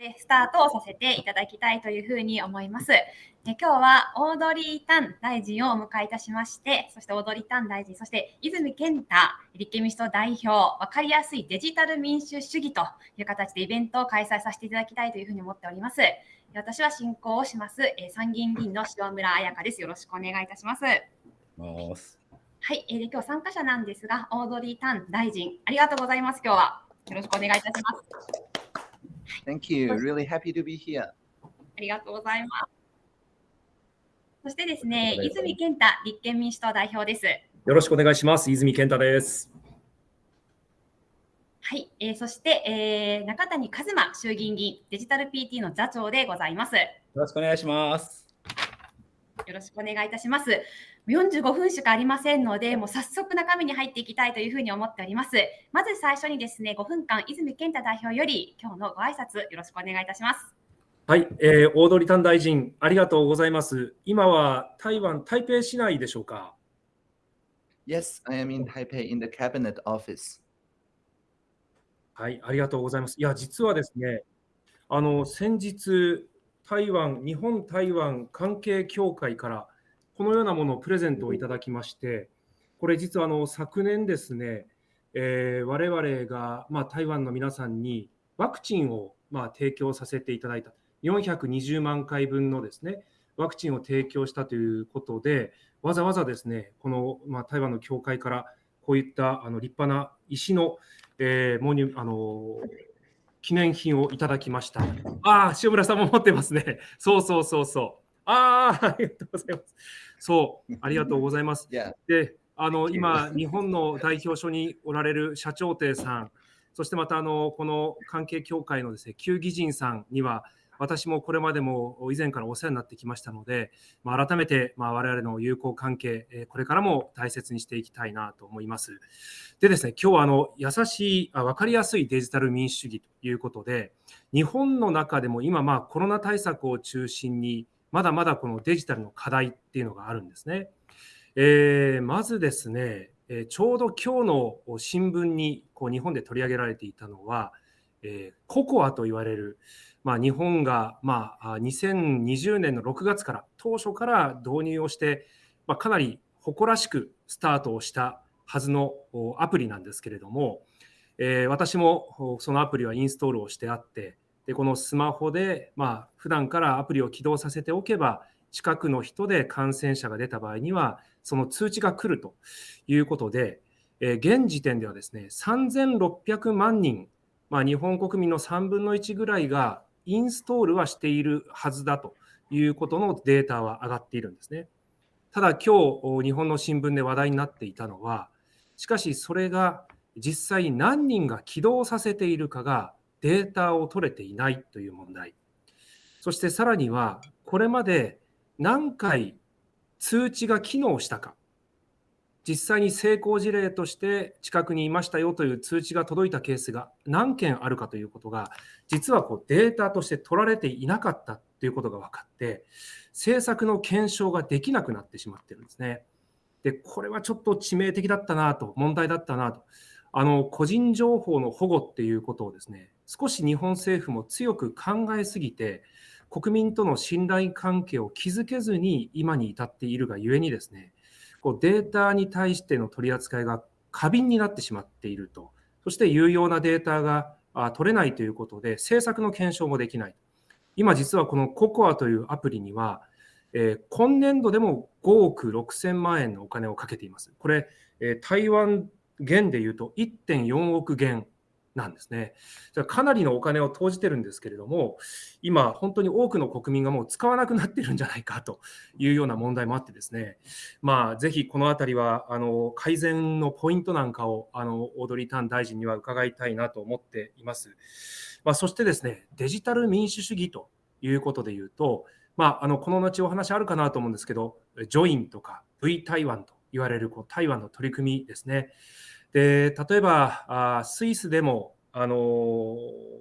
でスタートをさせていただきたいというふうに思います。で今日はオードリー・タン大臣をお迎えいたしまして、そしてオードリー・タン大臣、そして泉健太立憲民主党代表、わかりやすいデジタル民主主義という形でイベントを開催させていただきたいというふうに思っております。私は進行をします、え参議院議員の塩村彩香です。よろしくお願いいたします。はい、えー、で今日参加者なんですが、オードリー・タン大臣、ありがとうございます。今日はよろしくお願いいたします。Thank you. Really happy to be here. ありがとうございます。そしてですね、泉健太立憲民主党代表です。よろしくお願いします。泉健太です。はい、えー、そして、えー、中谷和馬衆議院議員デジタル PT の座長でございます。よろしくお願いします。よろしくお願いいたします。45分しかありませんので、もう早速中身に入っていきたいというふうに思っております。まず最初にですね、5分間、泉健太代表より今日のご挨拶よろしくお願いいたします。はい、えー、大鳥丹大臣、ありがとうございます。今は台湾、台北市内でしょうか？Yes, I am in Taipei in the cabinet office. はい、ありがとうございます。いや、実はですね、あの先日、台湾、日本台湾関係協会からこのようなものをプレゼントをいただきまして、これ実はあの昨年ですね、えー、我々が、ま、台湾の皆さんにワクチンを、ま、提供させていただいた、420万回分のですね、ワクチンを提供したということで、わざわざですね、この、ま、台湾の協会からこういったあの立派な石の、えー、モニあの記念品をいただきました。ああ、塩村さんも持ってますね。そうそうそうそう。ああ、ありがとうございます。そう、ありがとうございます。で、あの今、日本の代表所におられる社長亭さん、そしてまたあのこの関係協会のですね旧議人さんには、私もこれまでも以前からお世話になってきましたので、まあ、改めてまあ我々の友好関係、これからも大切にしていきたいなと思います。でですね、今日はあの優しい、分かりやすいデジタル民主主義ということで、日本の中でも今、まあコロナ対策を中心に、まだまだこのデジタルの課題っていうのがあるんですね。えー、まずですね、えちょうど今日の新聞にこう日本で取り上げられていたのは、えー、ココアと言われる、まあ、日本が、まあ、2020年の6月から当初から導入をして、まあ、かなり誇らしくスタートをしたはずのアプリなんですけれども、えー、私もそのアプリはインストールをしてあって、でこのスマホで、まあ普段からアプリを起動させておけば、近くの人で感染者が出た場合には、その通知が来るということで、えー、現時点ではですね、3600万人、まあ、日本国民の3分の1ぐらいがインストールはしているはずだということのデータは上がっているんですね。ただ今日、日本の新聞で話題になっていたのは、しかしそれが実際何人が起動させているかがデータを取れていないという問題。そしてさらには、これまで何回通知が機能したか、実際に成功事例として近くにいましたよという通知が届いたケースが何件あるかということが、実はこうデータとして取られていなかったということが分かって、政策の検証ができなくなってしまってるんですね。で、これはちょっと致命的だったなと、問題だったなと。あの個人情報の保護っていうことをですね、少し日本政府も強く考えすぎて、国民との信頼関係を築けずに今に至っているがゆえにですね、こうデータに対しての取り扱いが過敏になってしまっていると、そして有用なデータが取れないということで、政策の検証もできない。今実はこの COCOA というアプリには、えー、今年度でも5億6000万円のお金をかけています。これ、えー、台湾元でいうと1.4億元なんですね。かなりのお金を投じてるんですけれども、今、本当に多くの国民がもう使わなくなってるんじゃないかというような問題もあってですね、まあ、ぜひこのあたりはあの改善のポイントなんかをあのオードリー・タン大臣には伺いたいなと思っています。まあ、そしてですね、デジタル民主主義ということでいうと、まあ、あのこの後お話あるかなと思うんですけど、ジョインとか V 台湾と言われるこう台湾の取り組みですね。で例えばあスイスでもあの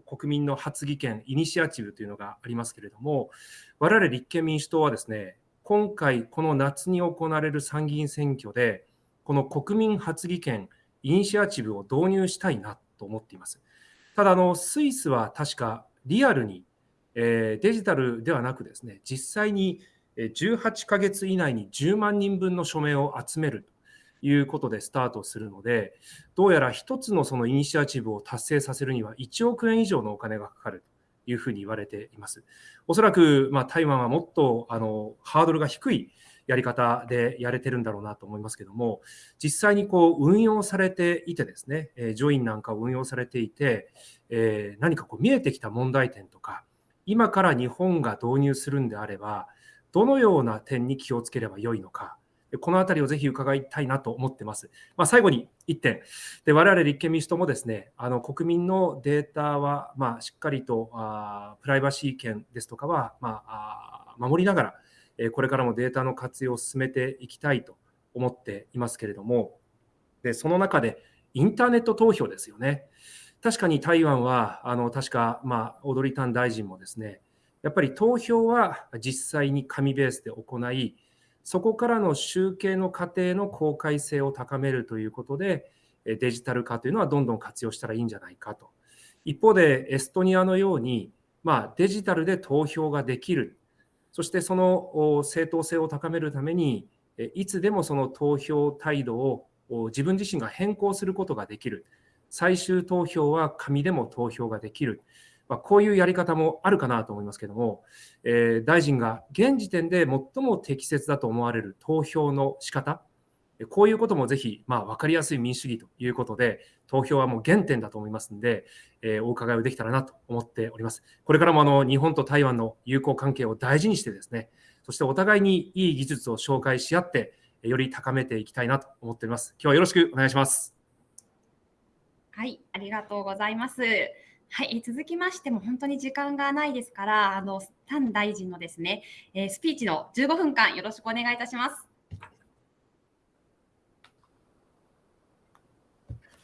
国民の発議権、イニシアチブというのがありますけれども、我々立憲民主党はですね、今回、この夏に行われる参議院選挙で、この国民発議権、イニシアチブを導入したいなと思っています。ただ、あのスイスは確かリアルにえーデジタルではなくですね、実際に18ヶ月以内に10万人分の署名を集めるいうことでスタートするので、どうやら一つのそのイニシアチブを達成させるには1億円以上のお金がかかるというふうに言われています。おそらく、まあ、台湾はもっとあのハードルが低いやり方でやれてるんだろうなと思いますけども、実際にこう運用されていてですね、えージョインなんかを運用されていて、えー何かこう見えてきた問題点とか、今から日本が導入するんであれば、どのような点に気をつければよいのか、このあたりをぜひ伺いたいなと思ってます。まあ、最後に1点、で我々立憲民主党もですね、あの国民のデータは、まあ、しっかりとあプライバシー権ですとかは、まあ、守りながら、えこれからもデータの活用を進めていきたいと思っていますけれども、でその中でインターネット投票ですよね。確かに台湾は、あの確か、まあ、オードリタン大臣もですね、やっぱり投票は実際に紙ベースで行い、そこからの集計の過程の公開性を高めるということで、デジタル化というのはどんどん活用したらいいんじゃないかと。一方で、エストニアのように、まあ、デジタルで投票ができる、そしてその正当性を高めるために、いつでもその投票態度を自分自身が変更することができる。最終投票は紙でも投票ができる。まあ、こういうやり方もあるかなと思いますけれども、えー大臣が現時点で最も適切だと思われる投票の仕方、えこういうこともぜひ、まあ、分かりやすい民主主義ということで、投票はもう原点だと思いますので、えーお伺いをできたらなと思っております。これからもあの日本と台湾の友好関係を大事にしてですね、そしてお互いにいい技術を紹介し合って、より高めていきたいなと思っております。今日はよろしくお願いします。はい、ありがとうございます。はい、続きましても本当に時間がないですから、あのタン大臣のですね、えースピーチの15分間よろしくお願いいたします。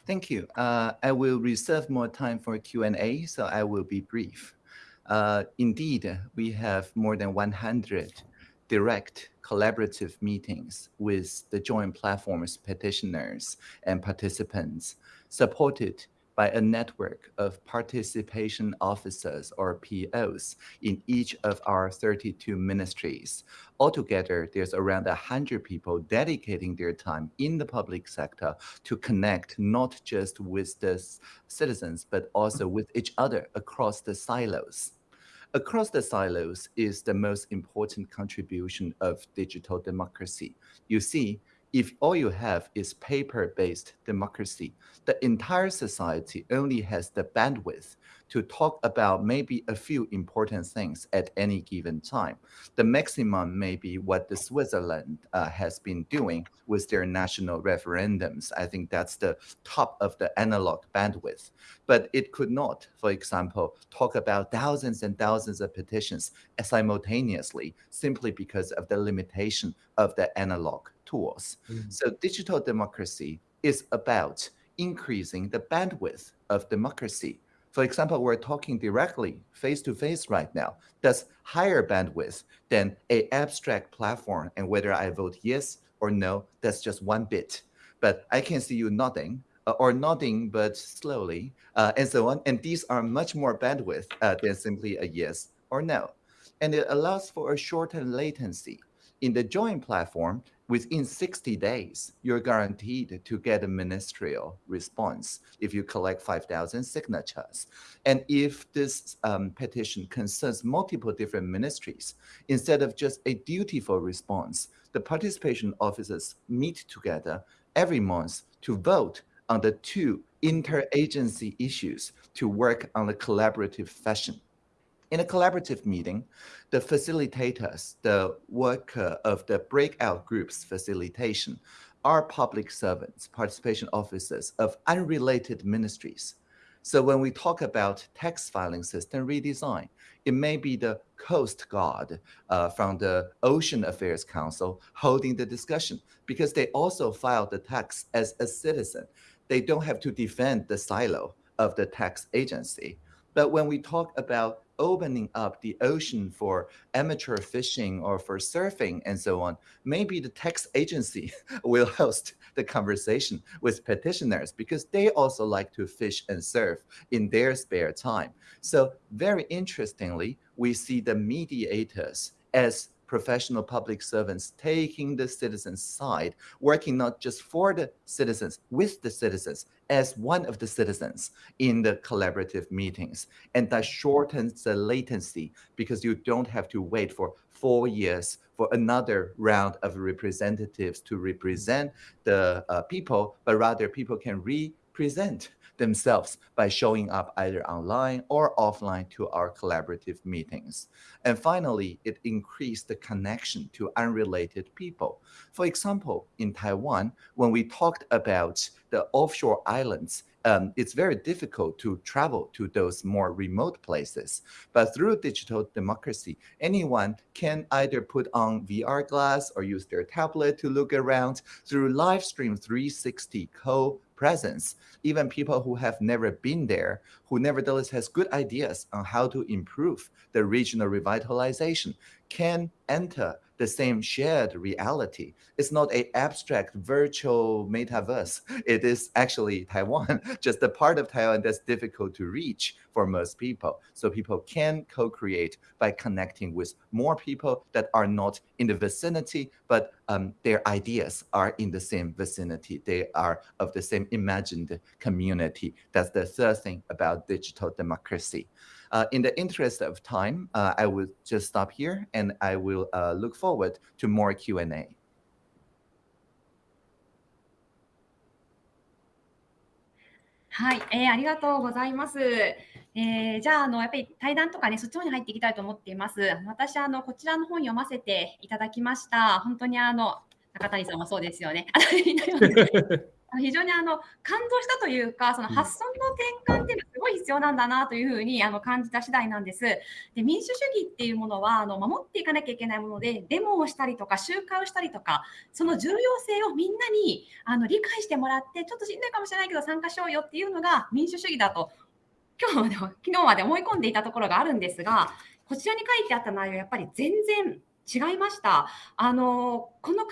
Thank you. Uh, I will reserve more time for Q&A, so I will be brief. Uh, indeed, we have more than 100 direct collaborative meetings with the joint platform's petitioners and participants, supported by a network of participation officers or POs in each of our 32 ministries. Altogether, there's around 100 people dedicating their time in the public sector to connect not just with the citizens, but also with each other across the silos. Across the silos is the most important contribution of digital democracy. You see, if all you have is paper-based democracy, the entire society only has the bandwidth to talk about maybe a few important things at any given time. The maximum may be what the Switzerland uh, has been doing with their national referendums. I think that's the top of the analog bandwidth. But it could not, for example, talk about thousands and thousands of petitions simultaneously simply because of the limitation of the analog tools. So digital democracy is about increasing the bandwidth of democracy. For example, we're talking directly face to face right now. That's higher bandwidth than a abstract platform. And whether I vote yes or no, that's just one bit. But I can see you nodding uh, or nodding, but slowly, uh, and so on. And these are much more bandwidth uh, than simply a yes or no. And it allows for a shortened latency. In the Join platform, within 60 days, you're guaranteed to get a ministerial response if you collect 5,000 signatures. And if this um, petition concerns multiple different ministries, instead of just a dutiful response, the participation officers meet together every month to vote on the two interagency issues to work on a collaborative fashion. In a collaborative meeting, the facilitators, the worker of the breakout groups facilitation, are public servants, participation officers of unrelated ministries. So when we talk about tax filing system redesign, it may be the Coast Guard uh, from the Ocean Affairs Council holding the discussion because they also file the tax as a citizen. They don't have to defend the silo of the tax agency. But when we talk about opening up the ocean for amateur fishing or for surfing and so on, maybe the tax agency will host the conversation with petitioners because they also like to fish and surf in their spare time. So very interestingly, we see the mediators as professional public servants taking the citizens' side, working not just for the citizens, with the citizens, as one of the citizens in the collaborative meetings. And that shortens the latency because you don't have to wait for four years for another round of representatives to represent the uh, people, but rather people can represent themselves by showing up either online or offline to our collaborative meetings. And finally, it increased the connection to unrelated people. For example, in Taiwan, when we talked about the offshore islands, um, it's very difficult to travel to those more remote places. But through digital democracy, anyone can either put on VR glass or use their tablet to look around through live stream 360 co presence. Even people who have never been there, who nevertheless has good ideas on how to improve the regional revitalization, can enter the same shared reality. It's not a abstract virtual metaverse. It is actually Taiwan, just a part of Taiwan that's difficult to reach for most people. So people can co-create by connecting with more people that are not in the vicinity, but um, their ideas are in the same vicinity. They are of the same imagined community. That's the third thing about digital democracy. Uh, in the interest of time, uh, I will just stop here and I will uh, look forward to more Q&A. はい、えー、ありがとうございます。えー、じゃあ、あの、やっぱり対談とかね、そっちの方に入っていきたいと思っています。私、あの、こちらの本読ませていただきました。本当にあの、中谷さんもそうですよね。非常にあの感動したというか、その発想の転換っていうのはすごい必要なんだなというふうにあの感じた次第なんです。で民主主義っていうものはあの守っていかなきゃいけないもので、デモをしたりとか集会をしたりとか、その重要性をみんなにあの理解してもらって、ちょっとしんどいかもしれないけど参加しようよっていうのが民主主義だと、今日まで昨日まで思い込んでいたところがあるんですが、こちらに書いてあった内容、やっぱり全然違いました。あのこの考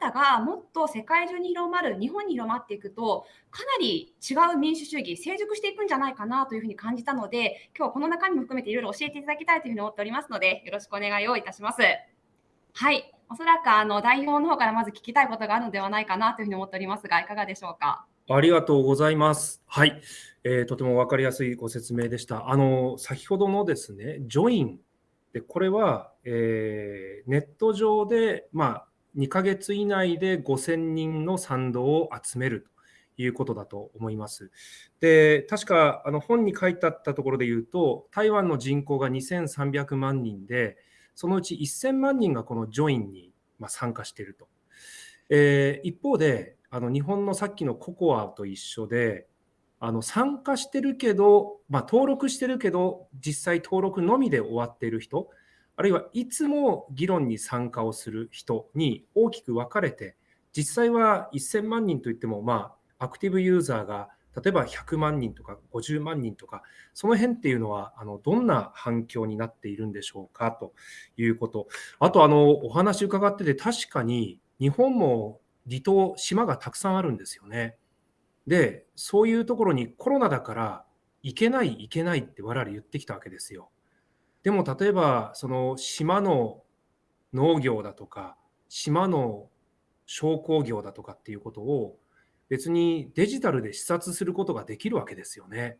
え方がもっと世界中に広まる、日本に広まっていくと、かなり違う民主主義、成熟していくんじゃないかなというふうに感じたので、今日はこの中身も含めていろいろ教えていただきたいというふうに思っておりますので、よろしくお願いをいたします。はい、おそらくあの代表の方からまず聞きたいことがあるのではないかなというふうに思っておりますが、いかがでしょうか？ありがとうございます。はい、えー、とても分かりやすいご説明でした。あの先ほどのですね、ジョインでこれは、えー、ネット上で、まあ、2ヶ月以内で5000人の賛同を集めるということだと思います。で、確かあの本に書いてあったところで言うと、台湾の人口が2300万人で、そのうち1000万人がこのジョインにま参加していると。えー、一方で、あの日本のさっきのココアと一緒で、あの参加してるけど、まあ、登録してるけど、実際登録のみで終わっている人、あるいはいつも議論に参加をする人に大きく分かれて、実際は1000万人といっても、まあ、アクティブユーザーが例えば100万人とか50万人とか、その辺っていうのは、あのどんな反響になっているんでしょうかということ。あとあの、お話伺ってて、確かに日本も離島、島がたくさんあるんですよね。で、そういうところにコロナだから行けない、行けないって我々言ってきたわけですよ。でも例えば、その島の農業だとか、島の商工業だとかっていうことを別にデジタルで視察することができるわけですよね。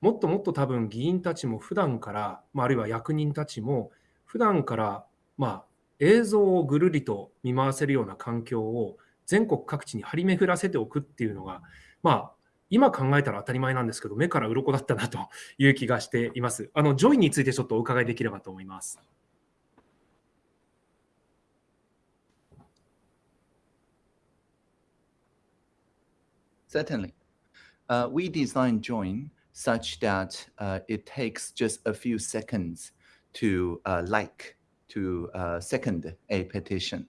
もっともっと多分議員たちも普段から、まあ、あるいは役人たちも普段からまあ映像をぐるりと見回せるような環境を全国各地に張り巡らせておくっていうのがまあ、今考えたら当たり前なんですけど、目から鱗だったなという気がしています。あの、ジョイについてちょっとお伺いできればと思います。Certainly. Uh, we designed Join such that uh, it takes just a few seconds to uh, like, to second a petition.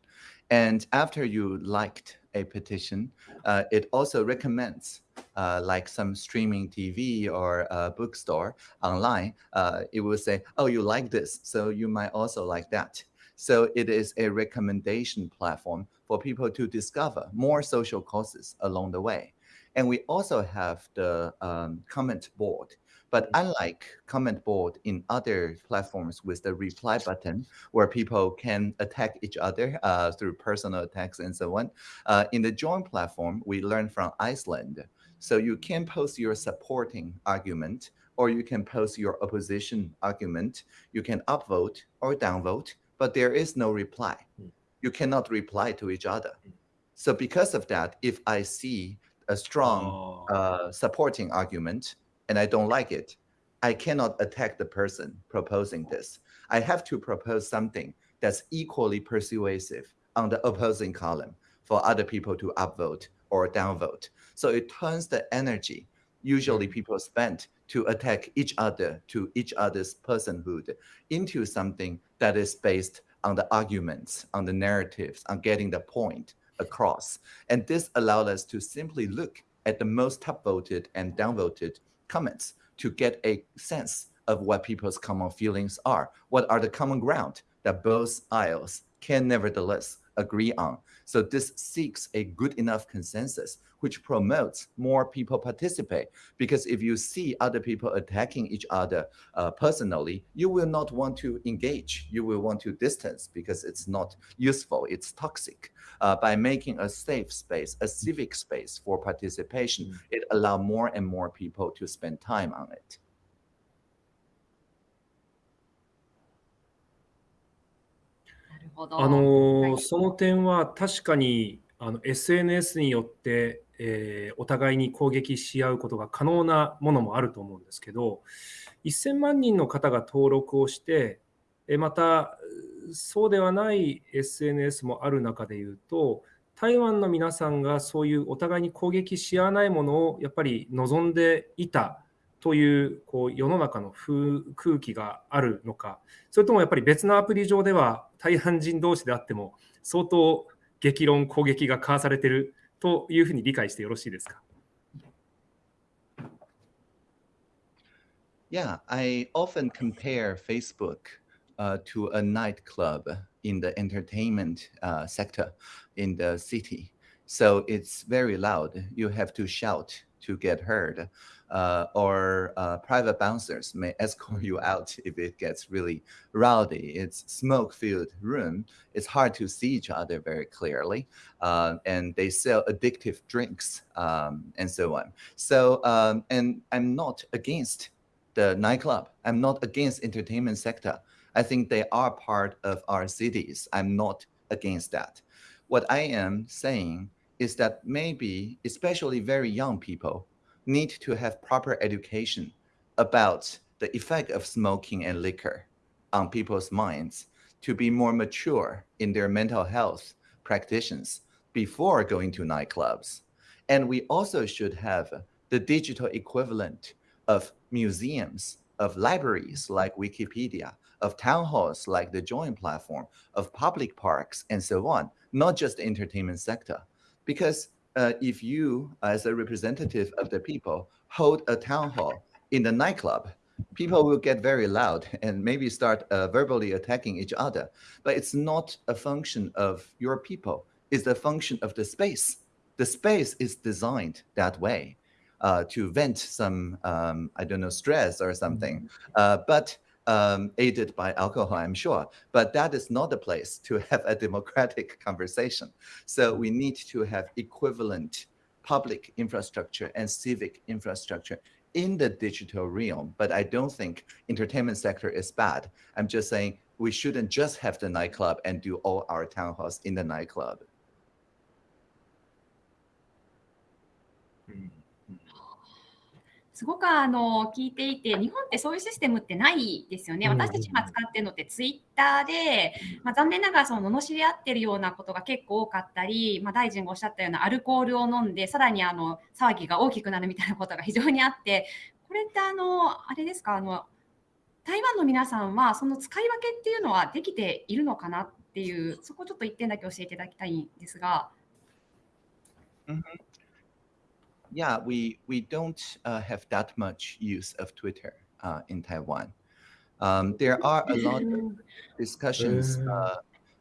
And after you liked a petition, uh, it also recommends uh, like some streaming TV or bookstore online. Uh, it will say, oh, you like this, so you might also like that. So it is a recommendation platform for people to discover more social causes along the way. And we also have the um, comment board. But unlike comment board in other platforms with the reply button, where people can attack each other uh, through personal attacks and so on, uh, in the join platform, we learned from Iceland. So you can post your supporting argument, or you can post your opposition argument. You can upvote or downvote, but there is no reply. Mm. You cannot reply to each other. So because of that, if I see a strong Oh. uh, supporting argument and I don't like it, I cannot attack the person proposing this. I have to propose something that's equally persuasive on the opposing column for other people to upvote or downvote. So it turns the energy usually mm. people spend to attack each other to each other's personhood into something that is based on the arguments, on the narratives, on getting the point across. And this allowed us to simply look at the most top voted and downvoted comments to get a sense of what people's common feelings are. What are the common ground that both aisles can nevertheless agree on? So this seeks a good enough consensus, which promotes more people participate. Because if you see other people attacking each other uh, personally, you will not want to engage. You will want to distance because it's not useful. It's toxic. Uh, by making a safe space, a civic space for participation, Mm. it allow more and more people to spend time on it. なるほど。あのーはいその点は確かにあの SNS によって、 えーお互いに攻撃し合うことが可能なものもあると思うんですけど1000万人の方が登録をしてまたそうではない SNS もある中でいうと台湾の皆さんがそういうお互いに攻撃し合わないものをやっぱり望んでいたというこう世の中の空気があるのかそれともやっぱり別のアプリ上では大半人同士であっても相当激論攻撃が交わされてるというふうに理解してよろしいですか Yeah, I often compare Facebook uh, to a nightclub in the entertainment uh, sector in the city. So it's very loud. You have to shout to get heard, uh, or uh, private bouncers may escort you out if it gets really rowdy. It's smoke-filled room. It's hard to see each other very clearly, uh, and they sell addictive drinks um, and so on. So, um, and I'm not against the nightclub. I'm not against entertainment sector. I think they are part of our cities. I'm not against that. What I am saying is that maybe, especially very young people, need to have proper education about the effect of smoking and liquor on people's minds to be more mature in their mental health practitioners before going to nightclubs. And we also should have the digital equivalent of museums, of libraries like Wikipedia, of town halls like the Join platform, of public parks, and so on, not just the entertainment sector. Because uh, if you, as a representative of the people, hold a town hall in the nightclub, people will get very loud and maybe start uh, verbally attacking each other. But it's not a function of your people, it's a function of the space. The space is designed that way uh, to vent some, um, I don't know, stress or something, uh, but um, aided by alcohol, I'm sure. But that is not the place to have a democratic conversation. So we need to have equivalent public infrastructure and civic infrastructure in the digital realm. But I don't think entertainment sector is bad. I'm just saying we shouldn't just have the nightclub and do all our town halls in the nightclub. すごくあの聞いていて、日本ってそういうシステムってないですよね。うん私たちが使ってるのってツイッターで、まあ、残念ながらその罵り合ってるようなことが結構多かったり、まあ、大臣がおっしゃったようなアルコールを飲んで、さらにあの騒ぎが大きくなるみたいなことが非常にあって、これってあの、あれですか、あの台湾の皆さんはその使い分けっていうのはできているのかなっていう、そこちょっと一点だけ教えていただきたいんですが。Yeah, we we don't uh, have that much use of Twitter uh, in Taiwan. Um, there are a lot of discussions uh,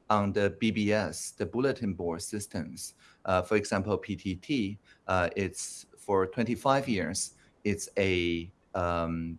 on the BBS, the bulletin board systems. Uh, for example, PTT, uh, it's for 25 years, it's a um,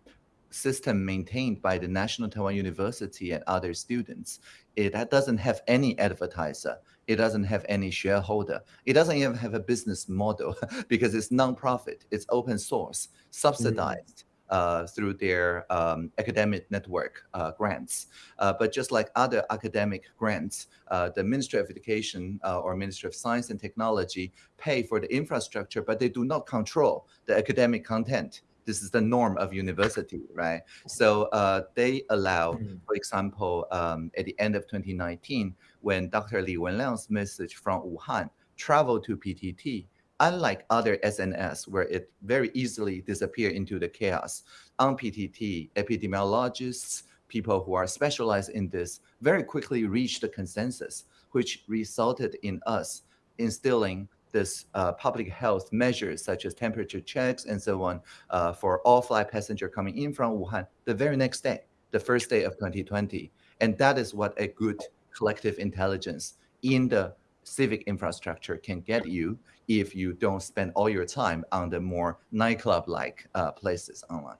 system maintained by the National Taiwan University and other students. It doesn't have any advertiser. It doesn't have any shareholder. It doesn't even have a business model because it's non-profit. It's open source, subsidized. Mm. Uh, through their um, academic network uh, grants. Uh, but just like other academic grants, uh, the Ministry of Education uh, or Ministry of Science and Technology pay for the infrastructure, but they do not control the academic content this is the norm of university, right? So uh, they allow, mm. for example, um, at the end of 2019, when Dr. Li Wenliang's message from Wuhan traveled to PTT, unlike other SNS where it very easily disappeared into the chaos, on PTT, epidemiologists, people who are specialized in this very quickly reached the consensus, which resulted in us instilling this uh, public health measures such as temperature checks and so on uh, for all flight passenger coming in from Wuhan the very next day, the first day of 2020. And that is what a good collective intelligence in the civic infrastructure can get you if you don't spend all your time on the more nightclub-like uh, places online.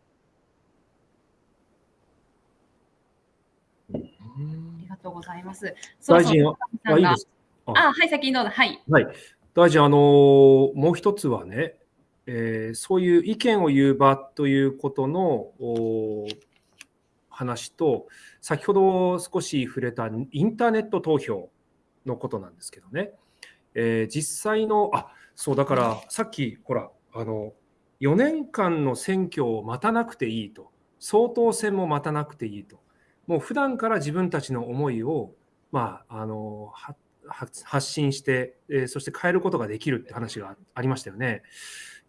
ありがとうございます。大臣は、あ、いいですあ、はい、先にどうぞ。はい。はい。大臣、あのもう一つはね、えー、そういう意見を言う場ということの 話と、先ほど少し触れたインターネット投票のことなんですけどね、えー、実際の、あそうだからさっき、ほら、あの4年間の選挙を待たなくていいと、総統選も待たなくていいと、もう普段から自分たちの思いを、まあ、あの発信して、えそして変えることができるって話がありましたよね。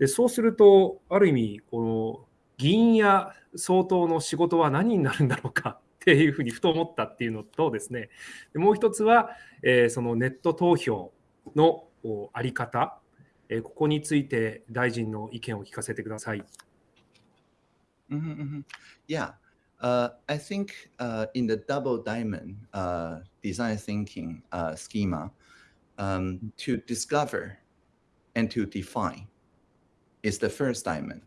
でそうすると、ある意味、この議員や総統の仕事は何になるんだろうかっていうふうにふと思ったっていうのとですね、もう一つは、えー、そのネット投票のあり方、えー、ここについて大臣の意見を聞かせてください。Mm -hmm. Yeah. Uh, I think uh, in the double diamond uh, design thinking uh, schema, um, to discover and to define is the first diamond.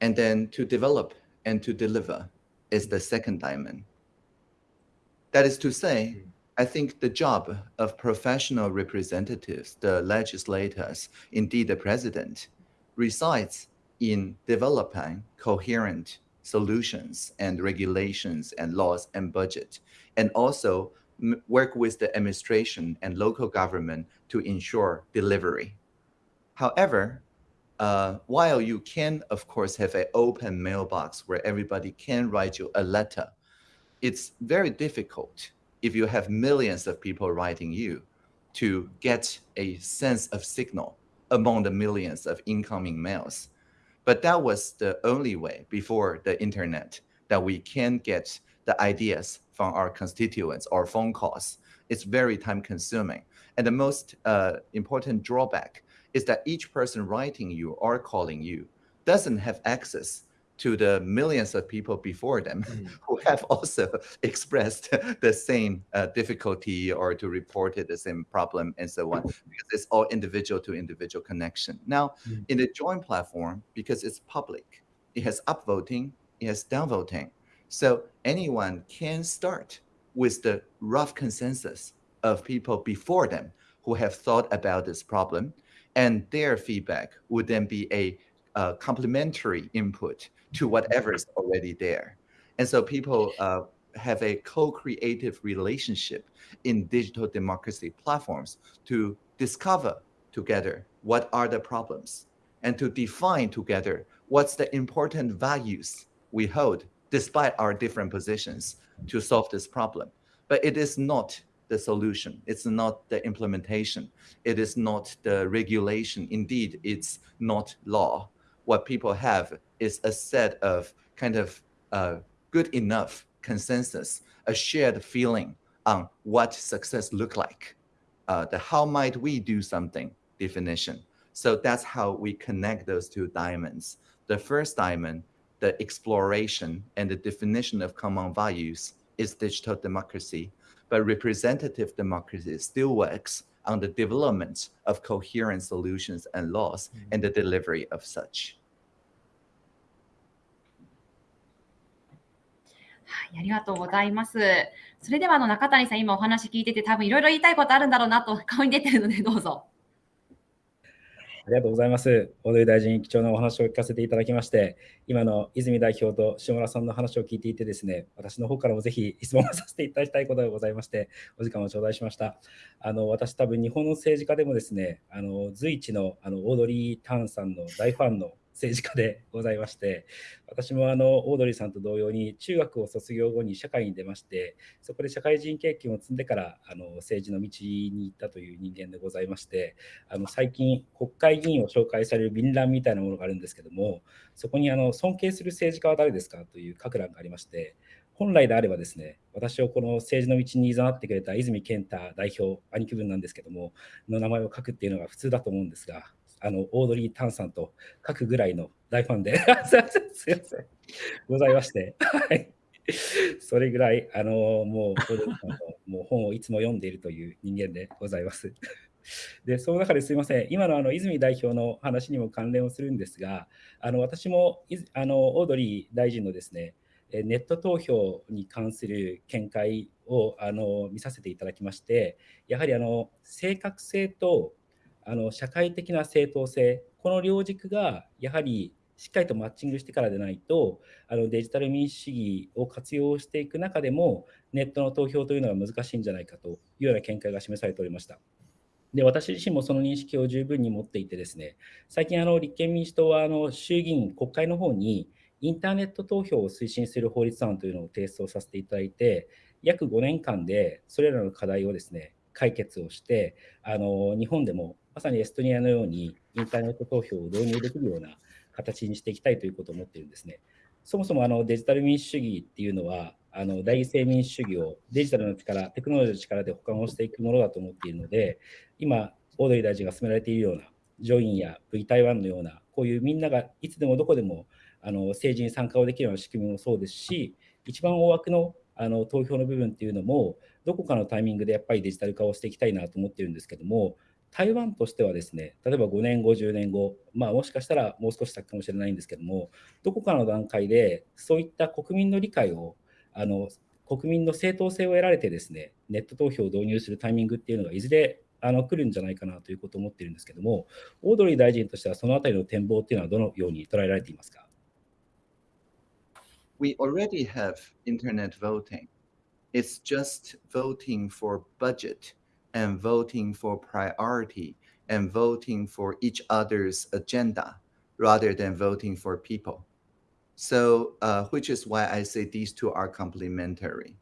And then to develop and to deliver is the second diamond. That is to say, I think the job of professional representatives, the legislators, indeed the president, resides in developing coherent solutions and regulations and laws and budget, and also work with the administration and local government to ensure delivery. However, uh, while you can, of course, have an open mailbox where everybody can write you a letter, it's very difficult if you have millions of people writing you to get a sense of signal among the millions of incoming mails. But that was the only way before the internet that we can get the ideas from our constituents or phone calls. It's very time consuming. And the most uh, important drawback is that each person writing you or calling you doesn't have access to the millions of people before them mm. who have also expressed the same uh, difficulty or to report it the same problem and so on because it's all individual to individual connection now mm. in the Join platform because it's public it has upvoting it has downvoting so anyone can start with the rough consensus of people before them who have thought about this problem and their feedback would then be a uh, complementary input to whatever is already there. And so people uh, have a co-creative relationship in digital democracy platforms to discover together what are the problems and to define together what's the important values we hold despite our different positions to solve this problem. But it is not the solution. It's not the implementation. It is not the regulation. Indeed, it's not law what people have is a set of kind of uh, good enough consensus, a shared feeling on what success look like, uh, the how might we do something definition. So that's how we connect those two diamonds. The first diamond, the exploration and the definition of common values is digital democracy, but representative democracy still works on the development of coherent solutions and laws and the delivery of such. はい、ありがとうございます。それではあの中谷さん、今お話聞いてて、多分いろいろ言いたいことあるんだろうなと顔に出てるので、どうぞ。 ありがとうございます。大鳥大臣、貴重なお話を聞かせていただきまして、今の泉代表と下村さんの話を聞いていてですね、私の方からもぜひ質問をさせていただきたいことがございまして、お時間を頂戴しました。あの私、多分日本の政治家でもですね、あの随一のあのオードリー・タンさんの大ファンの政治家でございまして、私もあのオードリーさんと同様に中学を卒業後に社会に出まして、そこで社会人経験を積んでからあの政治の道に行ったという人間でございまして、あの最近、国会議員を紹介される便欄みたいなものがあるんですけども、そこにあの尊敬する政治家は誰ですかという書く欄がありまして、本来であればですね、私をこの政治の道にいざなってくれた泉健太代表、兄貴分なんですけども、の名前を書くっていうのが普通だと思うんですが、あのオードリー・タンさんと書くぐらいの大ファンで。すいません、ございまして、はい、それぐらい、あのもうもう本をいつも読んでいるという人間でございます。でその中ですみません、今のあの泉代表の話にも関連をするんですが、あの私もあのオードリー大臣のですね、ネット投票に関する見解をあの見させていただきまして、やはりあの正確性とあの社会的な正当性、この両軸がやはりしっかりとマッチングしてからでないと、あのデジタル民主主義を活用していく中でも、ネットの投票というのは難しいんじゃないかというような見解が示されておりました。で私自身もその認識を十分に持っていてですね、最近あの立憲民主党はあの衆議院国会の方にインターネット投票を推進する法律案というのを提出をさせていただいて、約5年間でそれらの課題をですね、解決をして、あの日本でもまさにエストニアのようにインターネット投票を導入できるような形にしていきたいということを思っているんですね。そもそもあのデジタル民主主義っていうのは、あの代議制民主主義をデジタルの力、テクノロジーの力で補完をしていくものだと思っているので、今、オードリー大臣が進められているような、ジョインや V 台湾のような、こういうみんながいつでもどこでもあの政治に参加をできるような仕組みもそうですし、一番大枠のあの投票の部分っていうのも、どこかのタイミングでやっぱりデジタル化をしていきたいなと思ってるんですけども、台湾としてはですね、例えば5年後、10年後、まあ、もしかしたらもう少し先かもしれないんですけども、どこかの段階でそういった国民の理解を、あの国民の正当性を得られてですね、ネット投票を導入するタイミングっていうのがいずれあの来るんじゃないかなということを思っているんですけども、オードリー大臣としてはそのあたりの展望っていうのはどのように捉えられていますか？We already have internet voting. It's just voting for budget. And voting for priority and voting for each other's agenda rather than voting for people. So, uh, which is why I say these two are complementary.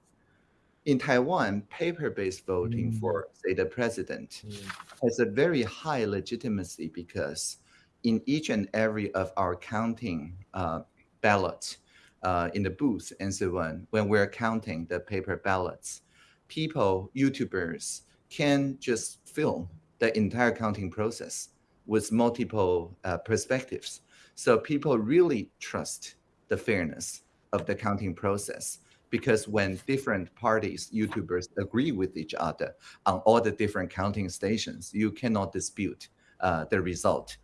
In Taiwan, paper-based voting mm. for, say, the president mm. has a very high legitimacy because in each and every of our counting uh, ballots uh, in the booth and so on, when we're counting the paper ballots, people, YouTubers, can just film the entire counting process with multiple uh, perspectives. So people really trust the fairness of the counting process because when different parties, YouTubers agree with each other on all the different counting stations, you cannot dispute uh, the result.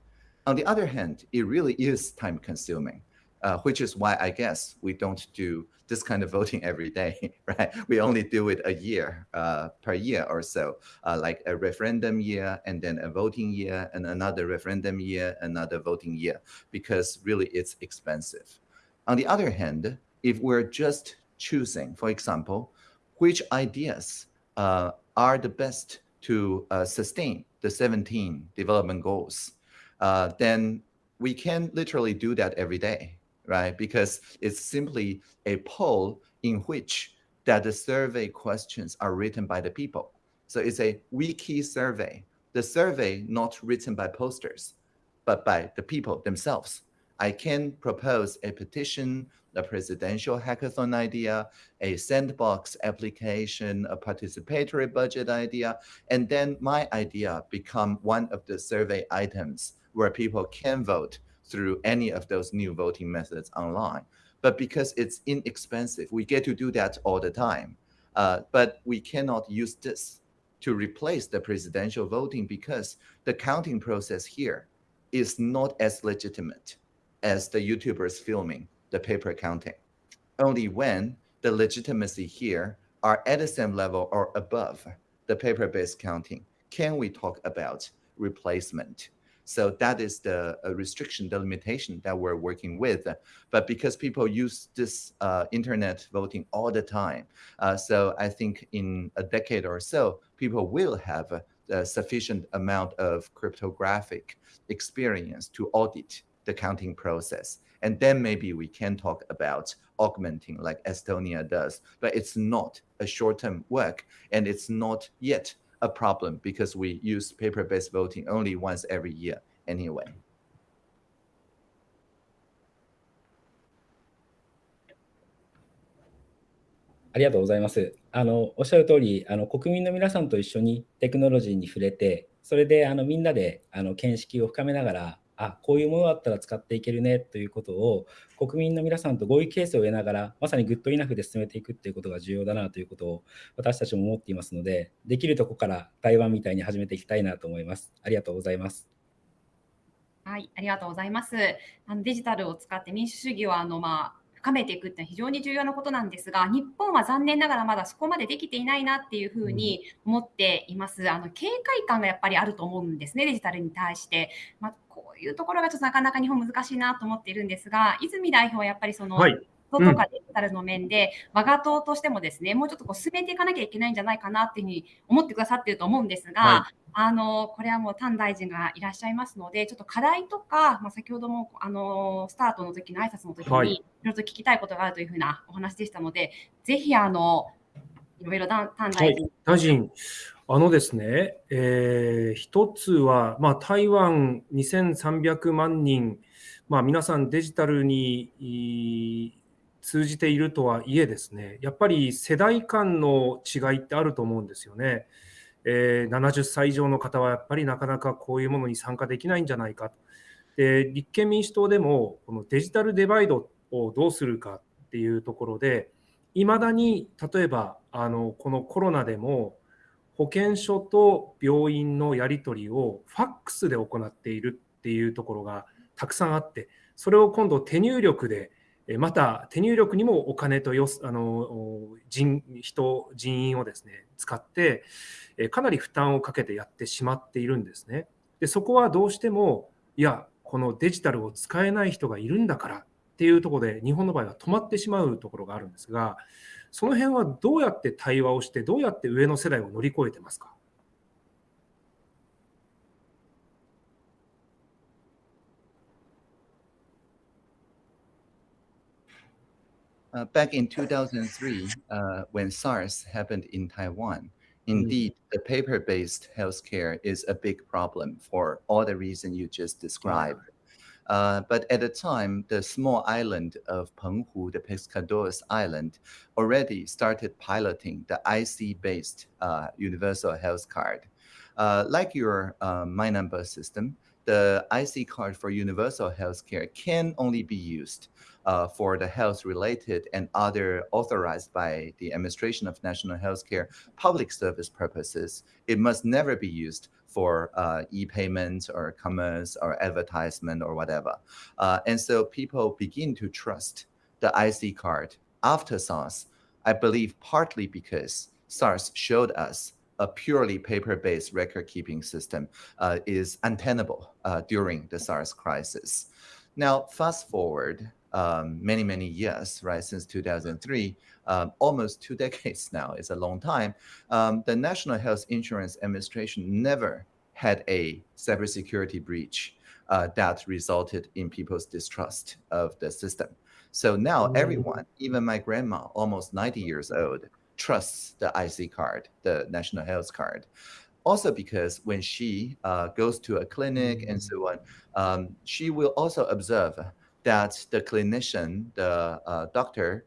On the other hand, it really is time consuming uh, which is why I guess we don't do this kind of voting every day, right? We only do it a year uh, per year or so, uh, like a referendum year and then a voting year and another referendum year, another voting year, because really it's expensive. On the other hand, if we're just choosing, for example, which ideas uh, are the best to uh, sustain the 17 development goals, uh, then we can literally do that every day right? Because it's simply a poll in which that the survey questions are written by the people. So it's a wiki survey. The survey not written by posters, but by the people themselves. I can propose a petition, a presidential hackathon idea, a sandbox application, a participatory budget idea, and then my idea become one of the survey items where people can vote through any of those new voting methods online. But because it's inexpensive, we get to do that all the time. Uh, but we cannot use this to replace the presidential voting because the counting process here is not as legitimate as the YouTubers filming the paper counting. Only when the legitimacy here are at the same level or above the paper-based counting can we talk about replacement. So that is the uh, restriction, the limitation that we're working with. But because people use this uh, internet voting all the time, uh, so I think in a decade or so, people will have a, a sufficient amount of cryptographic experience to audit the counting process. And then maybe we can talk about augmenting like Estonia does, but it's not a short-term work and it's not yet a problem because we use paper-based voting only once every year anyway. ありがとうございます。あのおっしゃる通り、あの国民の皆さんと一緒にテクノロジーに触れて、それであのみんなであの見識を深めながら、 あこういうものだったら使っていけるねということを国民の皆さんと合意形成を得ながらまさにグッドイナフで進めていくっていうことが重要だなということを私たちも思っていますのでできるとこから台湾みたいに始めていきたいなと思います。ありがとうございます。はい、ありがとうございます。あのデジタルを使って民主主義をあのまあ深めていくって非常に重要なことなんですが、日本は残念ながらまだそこまでできていないなっていうふうに思っています。あの警戒感がやっぱりあると思うんですね、デジタルに対して。まあ、こういうところがちょっとなかなか日本難しいなと思っているんですが、泉代表はやっぱりその、はいとかデジタルの面で、うん、我が党としてもですね、もうちょっとこう進めていかなきゃいけないんじゃないかなっていうふうに思ってくださっていると思うんですが、はい、あのこれはもう丹大臣がいらっしゃいますので、ちょっと課題とか、まあ、先ほどもあのスタートの時の挨拶の時に、はい、いろいろと聞きたいことがあるというふうなお話でしたので、ぜひあのいろいろ丹大臣、はい、大臣あのですね、えー、一つは、まあ、台湾2300万人、まあ、皆さんデジタルに通じているとはいえですね、やっぱり世代間の違いってあると思うんですよね。えー、70歳以上の方はやっぱりなかなかこういうものに参加できないんじゃないかと。で立憲民主党でもこのデジタルデバイドをどうするかっていうところでいまだに例えばあのこのコロナでも保健所と病院のやり取りをファックスで行っているっていうところがたくさんあってそれを今度手入力でまた手入力にもお金とよあの人人人員をですね使ってかなり負担をかけてやってしまっているんですね。でそこはどうしてもいやこのデジタルを使えない人がいるんだからっていうところで日本の場合は止まってしまうところがあるんですがその辺はどうやって対話をしてどうやって上の世代を乗り越えてますか？Uh, back in 2003, uh, when SARS happened in Taiwan, indeed, mm. the paper-based healthcare is a big problem for all the reasons you just described. Uh, but at the time, the small island of Penghu, the Pescadores Island, already started piloting the IC-based uh, universal health card. Uh, like your uh, My Number system, the IC card for universal healthcare can only be used uh, for the health-related and other authorized by the Administration of National Healthcare public service purposes. It must never be used for uh, e-payment or commerce or advertisement or whatever. Uh, and so people begin to trust the IC card after SARS, I believe partly because SARS showed us a purely paper-based record-keeping system uh, is untenable uh, during the SARS crisis. Now, fast forward um, many, many years, right, since 2003, um, almost two decades now, it's a long time, um, the National Health Insurance Administration never had a cybersecurity breach uh, that resulted in people's distrust of the system. So now mm. everyone, even my grandma, almost 90 years old, trusts the IC card, the national health card. Also because when she uh, goes to a clinic and so on, um, she will also observe that the clinician, the uh, doctor,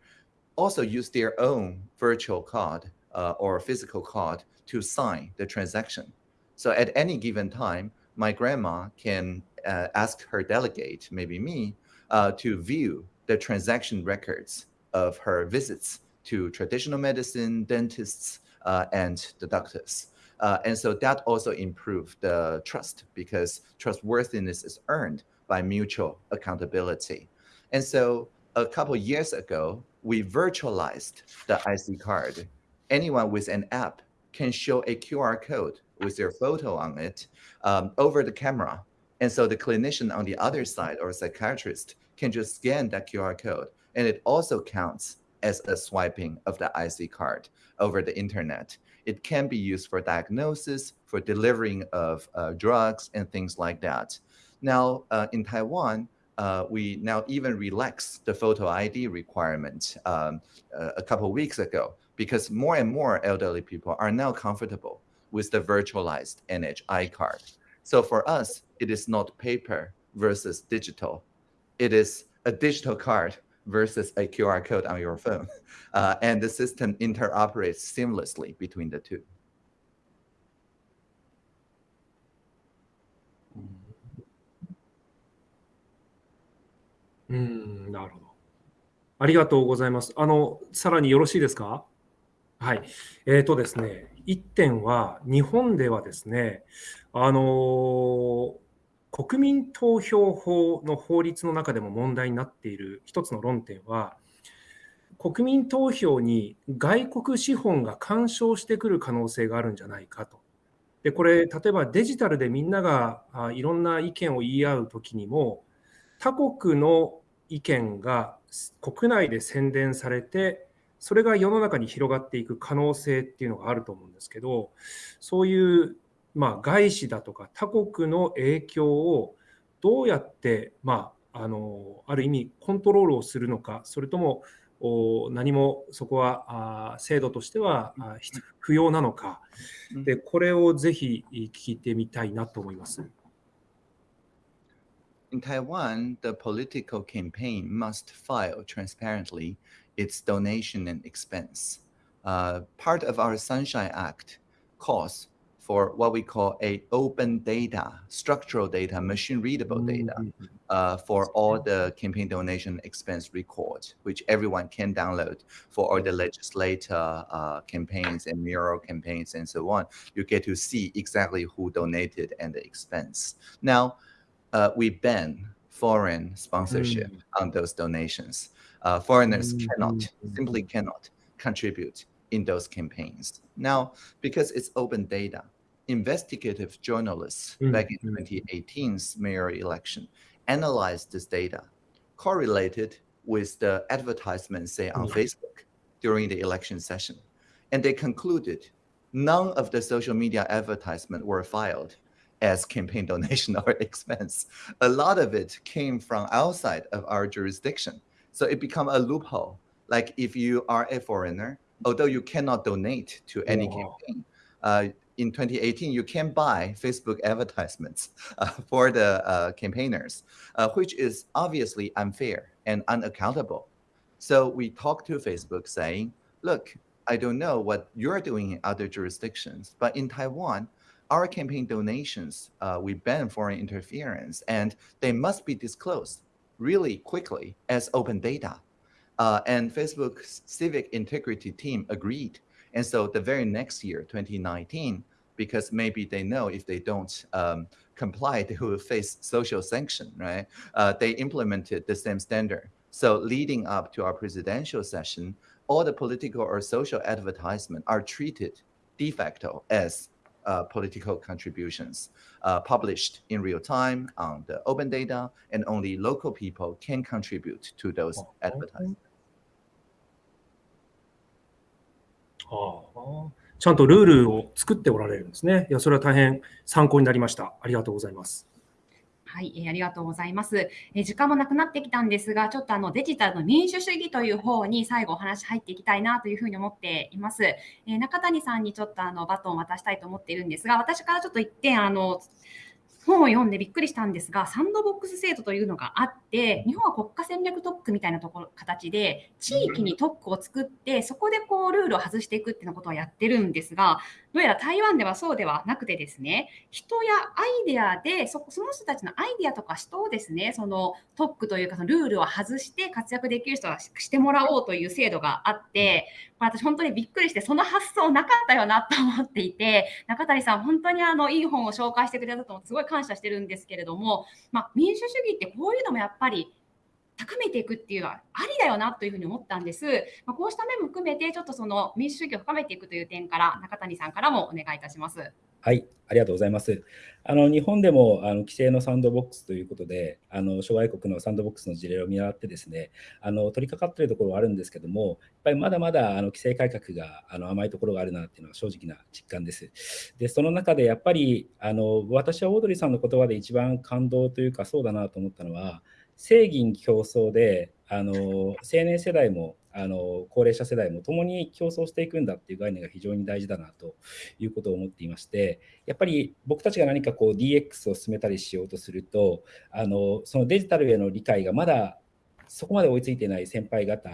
also use their own virtual card uh, or physical card to sign the transaction. So at any given time, my grandma can uh, ask her delegate, maybe me, uh, to view the transaction records of her visits to traditional medicine, dentists, uh, and the doctors. Uh, and so that also improved the trust because trustworthiness is earned by mutual accountability. And so a couple years ago, we virtualized the IC card. Anyone with an app can show a QR code with their photo on it um, over the camera. And so the clinician on the other side or psychiatrist can just scan that QR code. And it also counts as a swiping of the IC card over the internet. It can be used for diagnosis, for delivering of uh, drugs and things like that. Now, uh, in Taiwan, uh, we now even relax the photo ID requirement um, uh, a couple weeks ago because more and more elderly people are now comfortable with the virtualized NHI card. So for us, it is not paper versus digital. It is a digital card versus a QR code on your phone. Uh, and the system interoperates seamlessly between the two. うん、なるほど。ありがとうございます。あの、さらによろしいですか？はい。えっ、とですね、一点は、日本ではですね、あの国民投票法の法律の中でも問題になっている一つの論点は、国民投票に外国資本が干渉してくる可能性があるんじゃないかと。で、これ、例えばデジタルでみんながあいろんな意見を言い合うときにも、他国の意見が国内で宣伝されて、それが世の中に広がっていく可能性っていうのがあると思うんですけど、そういう、まあ、外資だとか他国の影響をどうやって、まあ、あのある意味コントロールをするのか、それともお何もそこはあ制度としては不要なのか、でこれをぜひ聞いてみたいなと思います。In Taiwan, the political campaign must file transparently its donation and expense. Uh, part of our Sunshine Act calls for what we call a open data, structural data, machine readable data uh, for all the campaign donation expense records, which everyone can download for all the legislator uh, campaigns and mural campaigns and so on. You get to see exactly who donated and the expense. Now, uh, we ban foreign sponsorship on those donations. Uh, foreigners Mm, cannot, mm, mm, simply cannot contribute in those campaigns. Now, because it's open data, investigative journalists Mm, back in mm. 2018's mayor election analyzed this data, correlated with the advertisements, say, on Mm. Facebook during the election session. And they concluded none of the social media advertisement were filed as campaign donation or expense. A lot of it came from outside of our jurisdiction. So it become a loophole. Like if you are a foreigner, although you cannot donate to any Wow. campaign, uh, in 2018 you can buy Facebook advertisements uh, for the uh, campaigners, uh, which is obviously unfair and unaccountable. So we talked to Facebook saying, look, I don't know what you're doing in other jurisdictions, but in Taiwan, our campaign donations, uh, we ban foreign interference, and they must be disclosed really quickly as open data. Uh, and Facebook's civic integrity team agreed. And so the very next year, 2019, because maybe they know if they don't um, comply, they will face social sanction, right? Uh, they implemented the same standard. So leading up to our presidential session, all the political or social advertisement are treated de facto as uh, political contributions uh, published in real time on the open data, and only local people can contribute to those Oh, advertisements. ああちゃんとルールを作っておられるんですね。いや、それは大変参考になりました。ありがとうございます。 はい、えーありがとうございます。え時間もなくなってきたんですが、ちょっとあのデジタルの民主主義という方に最後お話入っていきたいなというふうに思っています。え中谷さんにちょっとあのバトンを渡したいと思っているんですが、私からちょっと一点あの本を読んでびっくりしたんですが、サンドボックス制度というのがあって、日本は国家戦略特区みたいなところ形で、地域に特区を作って、そこでこうルールを外していくっていうことをやってるんですが、どうやら台湾ではそうではなくてですね、人やアイデアでそ、その人たちのアイデアとか人をですね、その特区というか、ルールを外して活躍できる人はしてもらおうという制度があって、これ私本当にびっくりして、その発想なかったよなと思っていて、中谷さん、本当にあのいい本を紹介してくれたと思ってすごい感謝してるんですけれども、まあ、民主主義ってこういうのもやっぱり高めていくっていうのはありだよなというふうに思ったんです。まあ、こうした面も含めて、ちょっとその民主主義を深めていくという点から、中谷さんからもお願いいたします。はい、ありがとうございます。あの日本でもあの規制のサンドボックスということで、あの諸外国のサンドボックスの事例を見習ってですね、あの取り掛かっているところはあるんですけども、やっぱりまだまだあの規制改革があの甘いところがあるなっていうのは正直な実感です。で、その中でやっぱりあの私はオードリーさんの言葉で一番感動というかそうだなと思ったのは、正義競争であの青年世代もあの高齢者世代も共に競争していくんだっていう概念が非常に大事だなということを思っていましてやっぱり僕たちが何かこう DX を進めたりしようとするとあのそのデジタルへの理解がまだそこまで追いついてない先輩方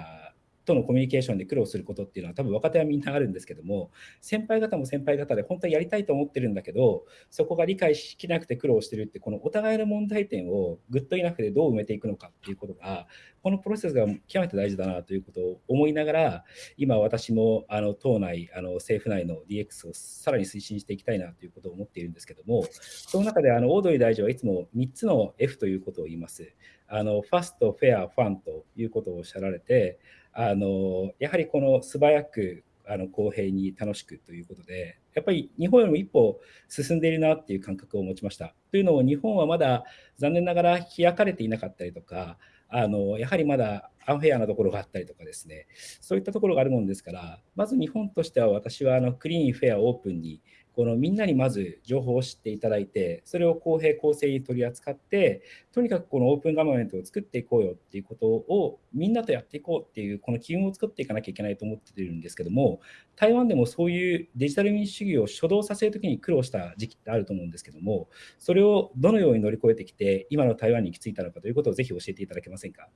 とのコミュニケーションで苦労することっていうのは多分若手はみんなあるんですけども先輩方も先輩方で本当はやりたいと思ってるんだけどそこが理解しきなくて苦労してるってこのお互いの問題点をグッドイナフでどう埋めていくのかっていうことがこのプロセスが極めて大事だなということを思いながら今私もあの党内あの政府内の DX をさらに推進していきたいなということを思っているんですけどもその中であのオードリー大臣はいつも3つの F ということを言います。あのファスト、フェア、ファンということをおっしゃられてあのやはりこの素早くあの公平に楽しくということで、やっぱり日本よりも一歩進んでいるなっていう感覚を持ちました。というのも、日本はまだ残念ながら開かれていなかったりとか、あのやはりまだアンフェアなところがあったりとかですね、そういったところがあるもんですから、まず日本としては私はあのクリーン、フェア、オープンにこのみんなにまず情報を知っていただいて、それを公平公正に取り扱って、とにかくこのオープンガバメントを作っていこうよっていうことをみんなとやっていこうっていう、この機運を作っていかなきゃいけないと思っているんですけども、台湾でもそういうデジタル民主主義を初動させるときに苦労した時期ってあると思うんですけども、それをどのように乗り越えてきて、今の台湾に行き着いたのかということをぜひ教えていただけませんか？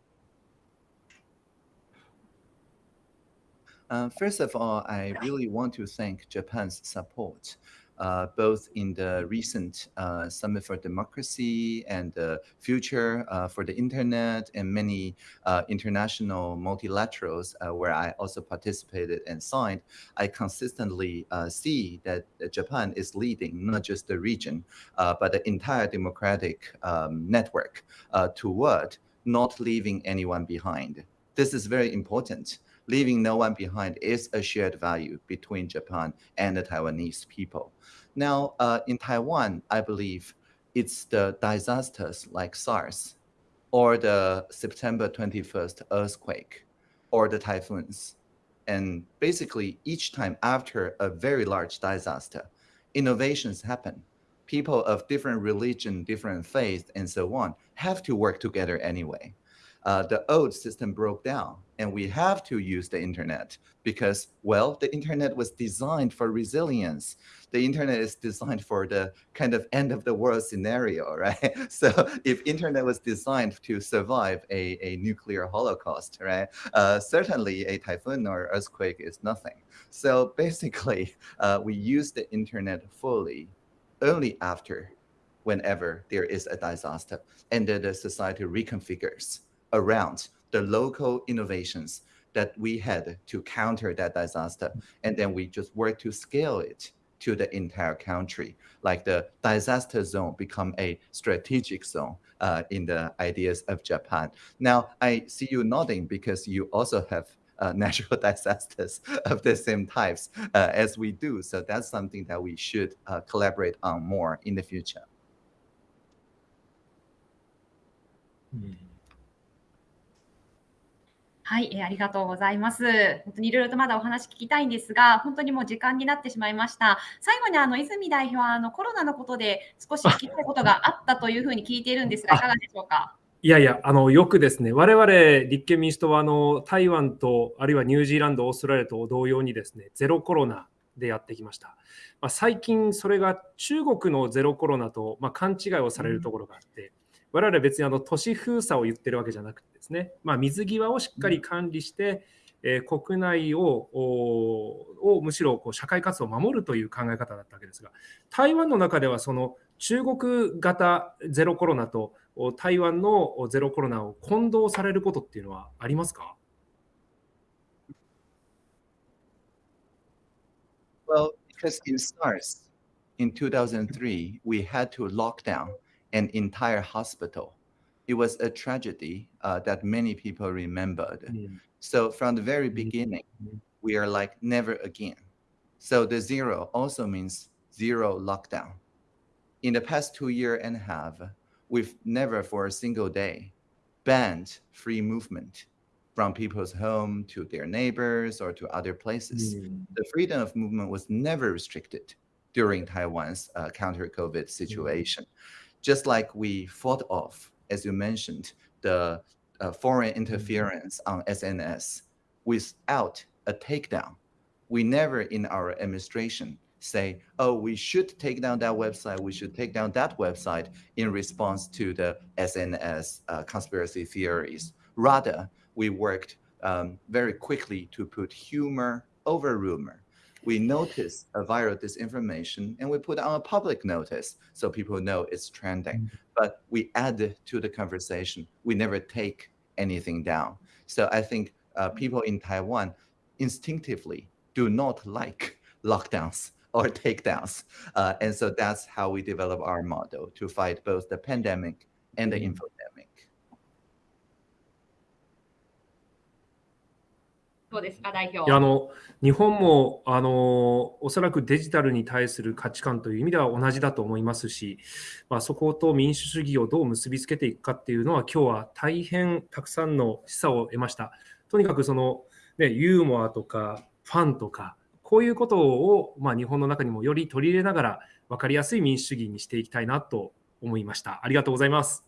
Uh, first of all, I really want to thank Japan's support, uh, both in the recent uh, Summit for Democracy and the future uh, for the internet and many uh, international multilaterals uh, where I also participated and signed. I consistently uh, see that Japan is leading not just the region, uh, but the entire democratic um, network uh, toward not leaving anyone behind. This is very important leaving no one behind is a shared value between Japan and the Taiwanese people. Now, uh, in Taiwan, I believe it's the disasters like SARS or the September 21st earthquake or the typhoons. And basically, each time after a very large disaster, innovations happen. People of different religion, different faith, and so on have to work together anyway. Uh, the old system broke down. And we have to use the internet because well the internet was designed for resilience. The internet is designed for the kind of end of the world scenario right? So if internet was designed to survive a, a nuclear holocaust right uh, certainly a typhoon or earthquake is nothing. So basically uh, we use the internet fully only after whenever there is a disaster and the society reconfigures around the local innovations that we had to counter that disaster. And then we just work to scale it to the entire country. Like the disaster zone become a strategic zone uh, in the ideas of Japan. Now, I see you nodding because you also have uh, natural disasters of the same types uh, as we do. So that's something that we should uh, collaborate on more in the future. はい、えーありがとうございます。本当にいろいろとまだお話聞きたいんですが、本当にもう時間になってしまいました。最後にあの泉代表はあのコロナのことで少し聞きたいことがあったというふうに聞いているんですが、いかがでしょうか？いやいや、あのよくですね、我々立憲民主党はあの台湾と、あるいはニュージーランド、オーストラリアと同様にですね、ゼロコロナでやってきました。まあ、最近それが中国のゼロコロナと、まあ、勘違いをされるところがあって、我々は別にあの都市封鎖を言ってるわけじゃなくてですね、まあ、水際をしっかり管理して、えー国内をおをむしろこう社会活動を守るという考え方だったわけですが、台湾の中ではその中国型ゼロコロナと台湾のゼロコロナを混同されることっていうのはありますか？Well, because in SARS in 2003, we had to lock down an entire hospital. It was a tragedy uh, that many people remembered. So from the very Mhm. beginning, Mhm. we are like never again. So the zero also means zero lockdown. In the past two year and a half, we've never for a single day banned free movement from people's home to their neighbors or to other places the freedom of movement was never restricted during Taiwan's uh, counter COVID situation. Just like we fought off, as you mentioned, the uh, foreign interference on SNS without a takedown. We never in our administration say, oh, we should take down that website, we should take down that website in response to the SNS uh, conspiracy theories. Rather, we worked um, very quickly to put humor over rumor. We notice a viral disinformation and we put on a public notice so people know it's trending. But we add to the conversation. We never take anything down. So I think uh, people in Taiwan instinctively do not like lockdowns or takedowns. Uh, and so that's how we develop our model to fight both the pandemic and the Mm. どうですか、代表。いやあの日本もあのおそらくデジタルに対する価値観という意味では同じだと思いますし、まあ、そこと民主主義をどう結びつけていくかっていうのは今日は大変たくさんの示唆を得ました。とにかくその、ね、ユーモアとかファンとかこういうことを、まあ、日本の中にもより取り入れながら分かりやすい民主主義にしていきたいなと思いました。ありがとうございます。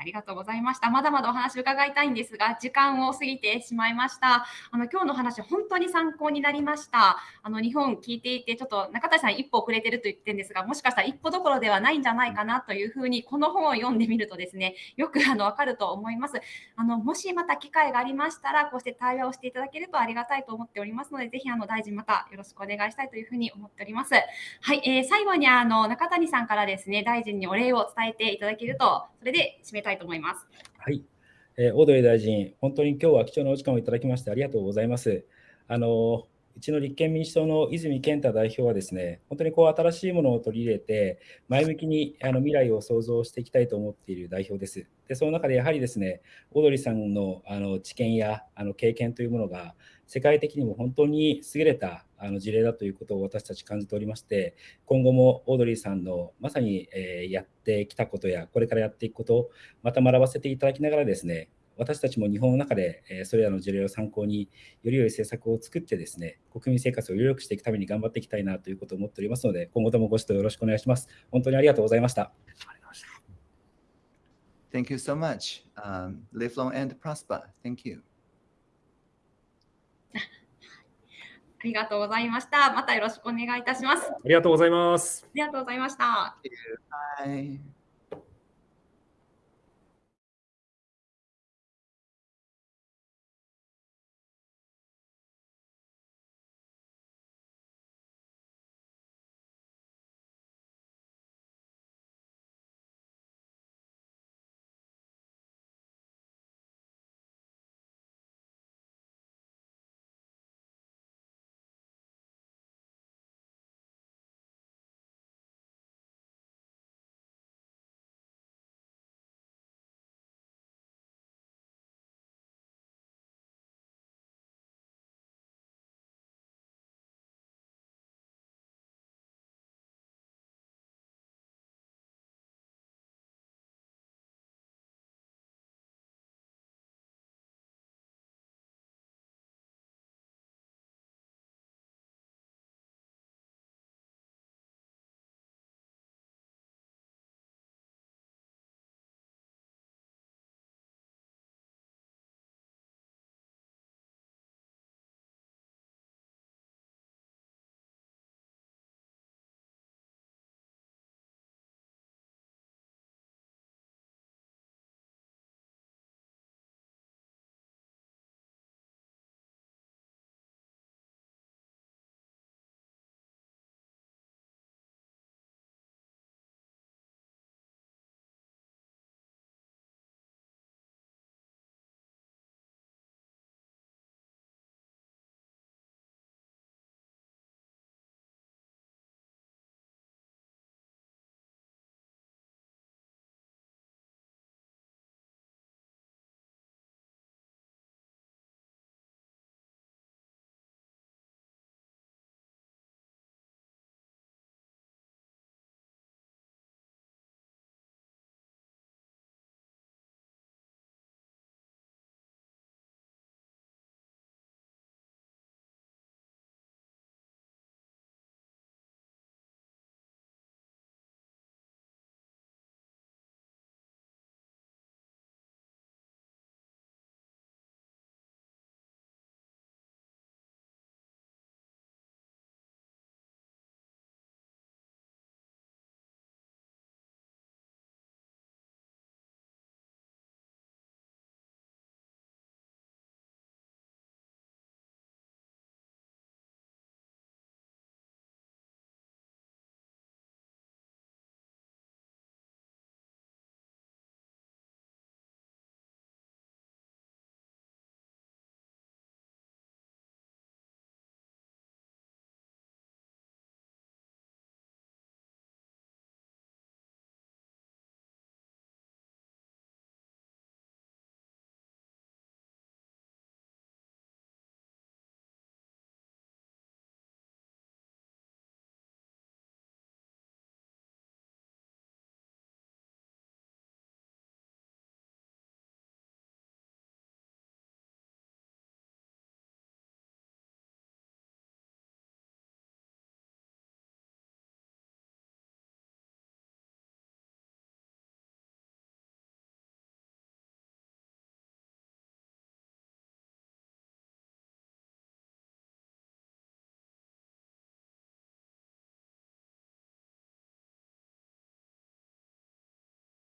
ありがとうございました。まだまだお話伺いたいんですが、時間を過ぎてしまいました。あの今日の話、本当に参考になりました。あの日本聞いていて、ちょっと中谷さん一歩遅れてると言ってるんですが、もしかしたら一歩どころではないんじゃないかなというふうに、この本を読んでみるとですね、よくあの分かると思います。あのもしまた機会がありましたら、こうして対話をしていただけるとありがたいと思っておりますので、ぜひあの大臣またよろしくお願いしたいというふうに思っております。はい、えー最後にあの中谷さんからですね、大臣にお礼を伝えていただけると、それで締めたいと思います。はい、えー、オードリー大臣、本当に今日は貴重なお時間をいただきましてありがとうございます。あのうちの立憲民主党の泉健太代表はですね、本当にこう新しいものを取り入れて、前向きにあの未来を創造していきたいと思っている代表です。で、その中でやはりですね、オードリーさんのあの知見やあの経験というものが、世界的にも本当に優れたあの事例だということを私たち感じておりまして、今後もオードリーさんのまさに、えやってきたことや、これからやっていくことを、また学ばせていただきながらですね、私たちも日本の中で、えそれらの事例を参考に、より良い政策を作ってですね、国民生活をより良くしていくために頑張っていきたいなということを思っておりますので、今後ともご指導よろしくお願いします。本当に。ありがとうございました Thank you so much. Um, live long and prosper. Thank you. ありがとうございました。またよろしくお願いいたします。あありがとうございます。りがとうございました。Bye.